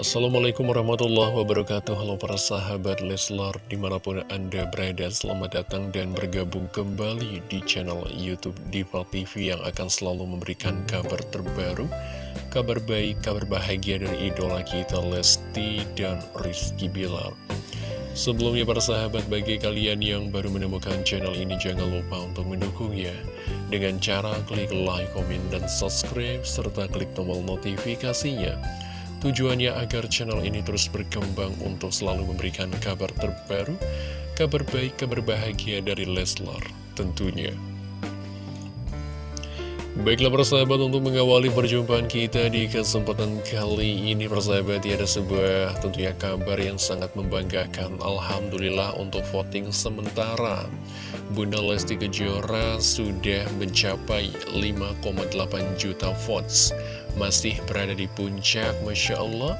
Assalamualaikum warahmatullahi wabarakatuh. Halo para sahabat Leslar Di mana pun anda berada Selamat datang dan bergabung kembali Di channel Youtube Diva TV Yang akan selalu memberikan kabar terbaru Kabar baik, kabar bahagia dari idola kita Lesti dan Rizky Bilar. Sebelumnya para sahabat bagi kalian yang baru menemukan channel ini Jangan lupa untuk mendukungnya. Dengan cara klik like, komen, dan subscribe Serta klik tombol notifikasinya Tujuannya agar channel ini terus berkembang untuk selalu memberikan kabar terbaru, kabar baik, kabar bahagia dari Leslar tentunya. Baiklah persahabat untuk mengawali perjumpaan kita di kesempatan kali ini persahabat ya ada sebuah tentunya kabar yang sangat membanggakan. Alhamdulillah untuk voting sementara. Bunda Lesti Kejora sudah mencapai 5,8 juta votes. Masih berada di puncak Masya Allah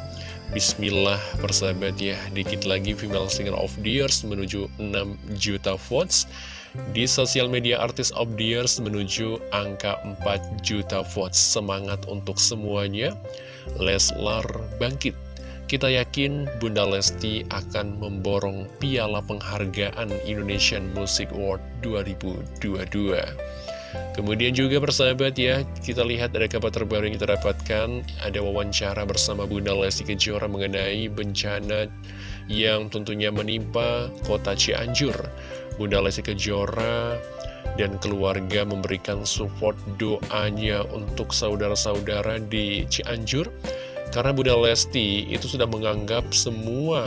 Bismillah persahabat ya Dikit lagi Female Singer of the Years menuju 6 juta votes di sosial media artis of the years menuju angka 4 juta votes. Semangat untuk semuanya. Leslar bangkit. Kita yakin Bunda Lesti akan memborong piala penghargaan Indonesian Music Award 2022. Kemudian juga persahabat ya, kita lihat ada kabar terbaru yang kita dapatkan, ada wawancara bersama Bunda Lesti Kejora mengenai bencana yang tentunya menimpa kota Cianjur. Bunda Lesti Kejora dan keluarga memberikan support doanya untuk saudara-saudara di Cianjur karena Bunda Lesti itu sudah menganggap semua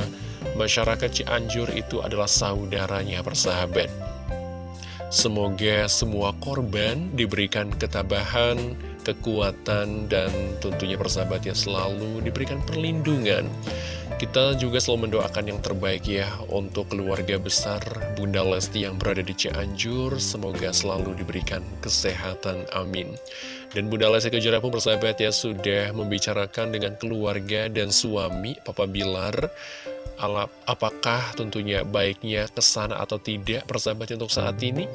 masyarakat Cianjur itu adalah saudaranya persahabat. Semoga semua korban diberikan ketabahan, kekuatan, dan tentunya persahabatnya selalu diberikan perlindungan. Kita juga selalu mendoakan yang terbaik ya untuk keluarga besar Bunda Lesti yang berada di Cianjur. Semoga selalu diberikan kesehatan, amin. Dan Bunda Lesti Kejora pun persahabat ya sudah membicarakan dengan keluarga dan suami Papa Bilar apakah tentunya baiknya ke sana atau tidak persahabat untuk saat ini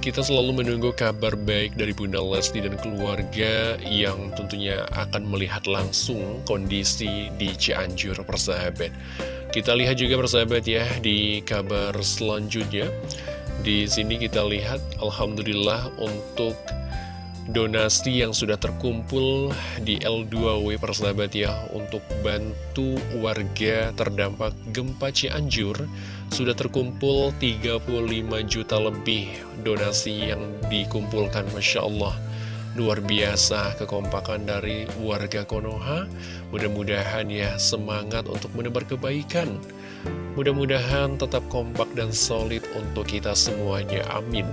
kita selalu menunggu kabar baik dari Bunda Lesti dan keluarga yang tentunya akan melihat langsung kondisi di Cianjur persahabat. Kita lihat juga persahabat ya di kabar selanjutnya. Di sini kita lihat Alhamdulillah untuk donasi yang sudah terkumpul di L2W persahabat ya untuk bantu warga terdampak gempa Cianjur sudah terkumpul 35 juta lebih donasi yang dikumpulkan Masya Allah Luar biasa kekompakan dari warga Konoha. Mudah-mudahan ya semangat untuk menebar kebaikan. Mudah-mudahan tetap kompak dan solid untuk kita semuanya, amin.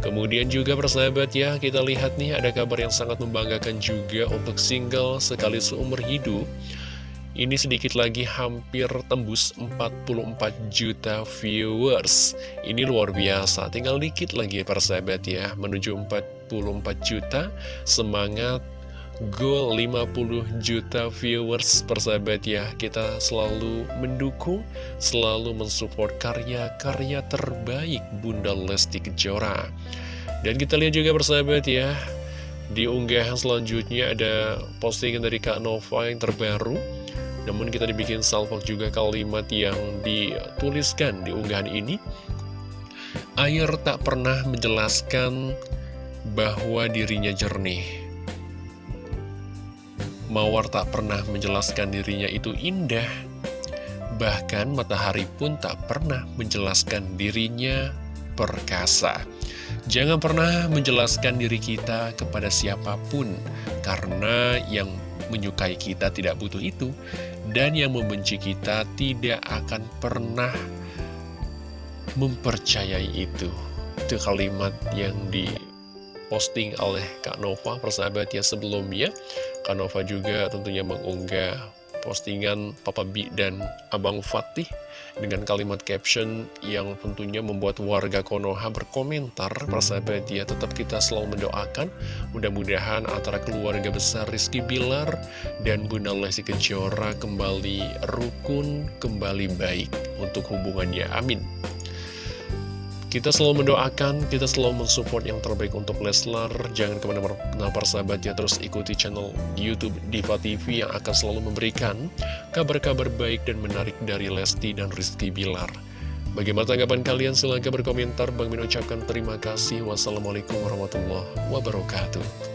Kemudian juga persahabat ya, kita lihat nih ada kabar yang sangat membanggakan juga untuk single sekali seumur hidup ini sedikit lagi hampir tembus 44 juta viewers. Ini luar biasa. Tinggal dikit lagi ya persahabat ya. Menuju 44 juta. Semangat. Goal 50 juta viewers persahabat ya. Kita selalu mendukung Selalu mensupport karya-karya terbaik Bunda Lesti Kejora. Dan kita lihat juga persahabat ya. Di unggahan selanjutnya ada postingan dari Kak Nova yang terbaru namun kita dibikin salvok juga kalimat yang dituliskan di unggahan ini. Air tak pernah menjelaskan bahwa dirinya jernih. Mawar tak pernah menjelaskan dirinya itu indah. Bahkan matahari pun tak pernah menjelaskan dirinya perkasa. Jangan pernah menjelaskan diri kita kepada siapa pun Karena yang menyukai kita tidak butuh itu dan yang membenci kita tidak akan pernah mempercayai itu. Itu kalimat yang diposting oleh Kak Nova persahabat ya sebelumnya. Kak Nova juga tentunya mengunggah postingan Papa B dan Abang Fatih dengan kalimat caption yang tentunya membuat warga Konoha berkomentar. Persahabat ya tetap kita selalu mendoakan. Mudah-mudahan antara keluarga besar Rizky Bilar dan Bunda Lesti Kejora kembali rukun kembali baik untuk hubungannya. Amin Kita selalu mendoakan, kita selalu mensupport yang terbaik untuk Leslar. Jangan ke mana-mana persahabat ya, terus ikuti channel Youtube Diva TV yang akan selalu memberikan kabar-kabar baik dan menarik dari Lesti dan Rizky Bilar. Bagaimana tanggapan kalian? Silahkan berkomentar. Bang Min ucapkan terima kasih. Wassalamualaikum warahmatullahi wabarakatuh.